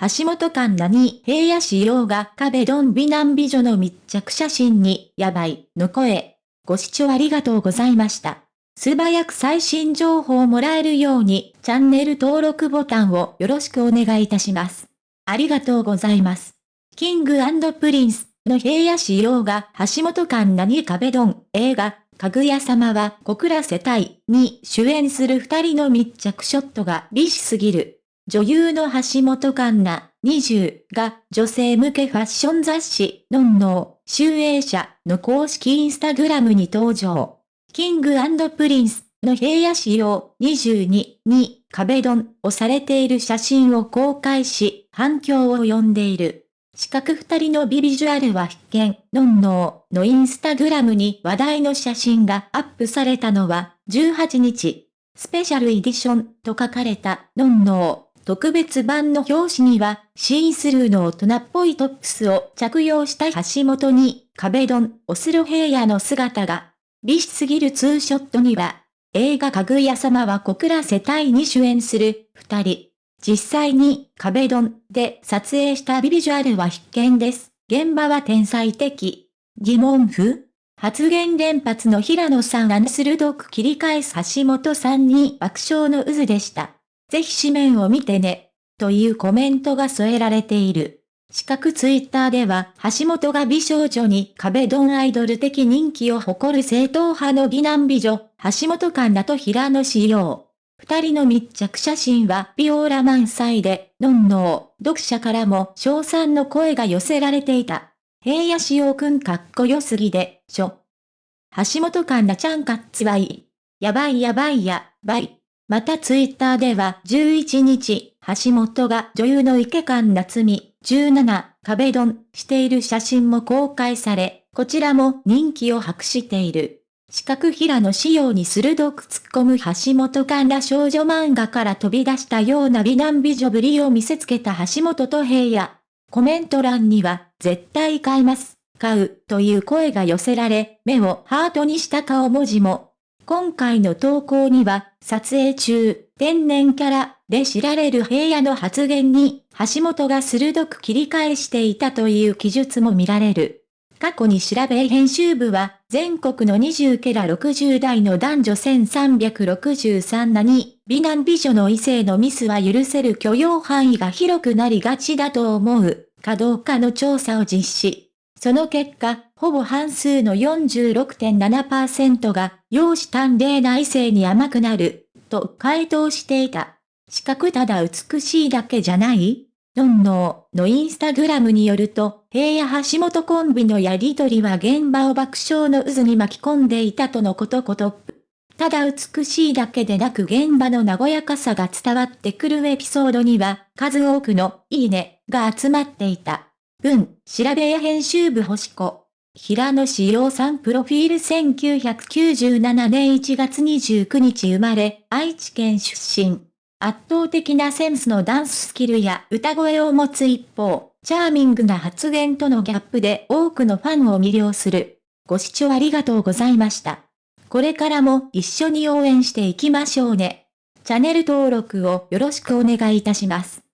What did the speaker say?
橋本環奈に平野紫耀が壁ドン美男美女の密着写真に、やばい、の声。ご視聴ありがとうございました。素早く最新情報をもらえるように、チャンネル登録ボタンをよろしくお願いいたします。ありがとうございます。キングプリンスの平野紫耀が橋本環奈に壁ドン映画、かぐや様は告らせたいに主演する二人の密着ショットが美しすぎる。女優の橋本環奈20が女性向けファッション雑誌ノンノー集英社の公式インスタグラムに登場。キングプリンスの平野紫耀22に壁ドンをされている写真を公開し反響を呼んでいる。四角二人のビビジュアルは必見、ノンノーのインスタグラムに話題の写真がアップされたのは18日。スペシャルエディションと書かれたノンノー特別版の表紙には、シースルーの大人っぽいトップスを着用した橋本に、壁ドン、オスロ平野の姿が。美しすぎるツーショットには、映画かぐや様は小倉世帯に主演する、二人。実際に、壁ドンで撮影したビビジュアルは必見です。現場は天才的。疑問符発言連発の平野さんが鋭く切り返す橋本さんに爆笑の渦でした。ぜひ紙面を見てね、というコメントが添えられている。四角ツイッターでは、橋本が美少女に壁ドンアイドル的人気を誇る正統派の美男美女、橋本環奈と平野仕様。二人の密着写真はビオーラ満載で、のんのー、読者からも賞賛の声が寄せられていた。平野仕様くんかっこよすぎで、しょ。橋本環奈ちゃんかっつわい。やばいやばいや、ばい。またツイッターでは11日、橋本が女優の池間夏美17壁ドンしている写真も公開され、こちらも人気を博している。四角平の仕様に鋭く突っ込む橋本環ら少女漫画から飛び出したような美男美女ぶりを見せつけた橋本と平野。コメント欄には、絶対買います、買う、という声が寄せられ、目をハートにした顔文字も今回の投稿には、撮影中、天然キャラで知られる平野の発言に、橋本が鋭く切り返していたという記述も見られる。過去に調べ編集部は、全国の20ケラ60代の男女1363なに、美男美女の異性のミスは許せる許容範囲が広くなりがちだと思う、かどうかの調査を実施。その結果、ほぼ半数の46.7%が、容姿端麗な異性に甘くなる、と回答していた。四角ただ美しいだけじゃない？のんのーのインスタグラムによると、平野橋本コンビのやりとりは現場を爆笑の渦に巻き込んでいたとのことこと。ただ美しいだけでなく現場の和やかさが伝わってくるエピソードには、数多くのいいねが集まっていた。文、調べや編集部星子。平野志陽さんプロフィール1997年1月29日生まれ、愛知県出身。圧倒的なセンスのダンススキルや歌声を持つ一方、チャーミングな発言とのギャップで多くのファンを魅了する。ご視聴ありがとうございました。これからも一緒に応援していきましょうね。チャンネル登録をよろしくお願いいたします。